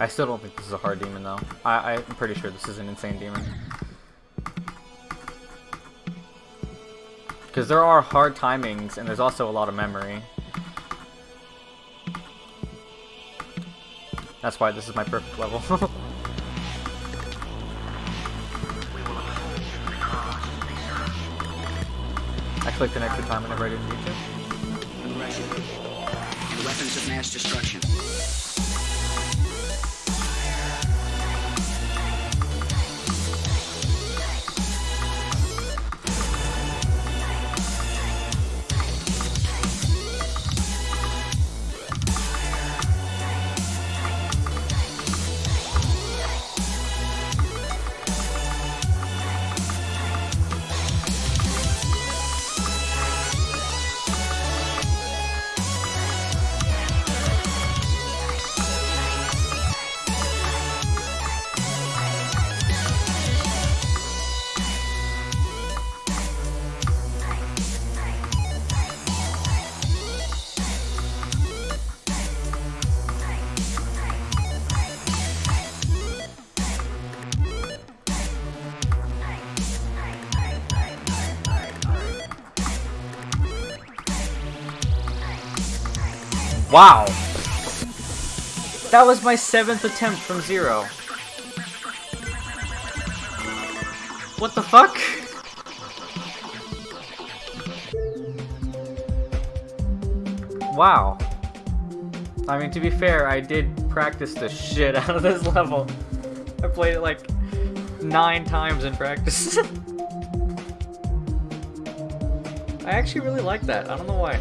I still don't think this is a hard demon though. I, I'm pretty sure this is an insane demon. Because there are hard timings and there's also a lot of memory. That's why this is my perfect level. I clicked an extra time whenever I didn't need. The weapons of mass destruction. Wow! That was my seventh attempt from zero. What the fuck? Wow. I mean, to be fair, I did practice the shit out of this level. I played it like nine times in practice. I actually really like that. I don't know why.